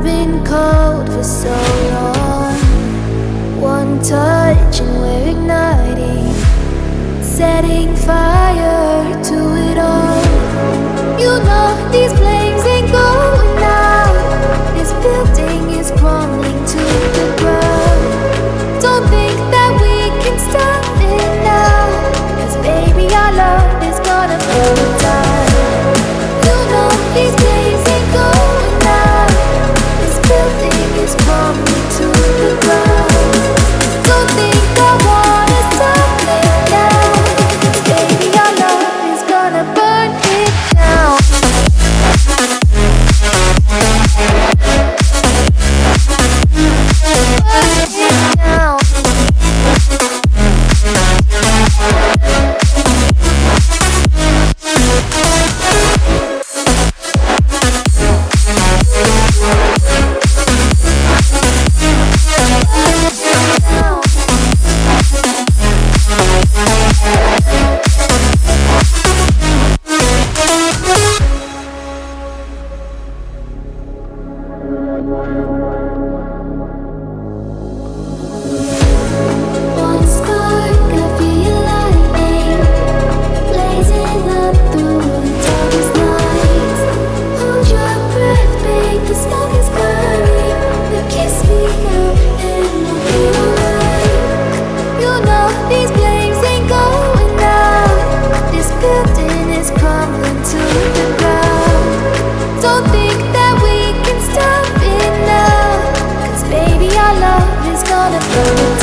I've been cold for so long. One touch and we're igniting Setting fire the floor.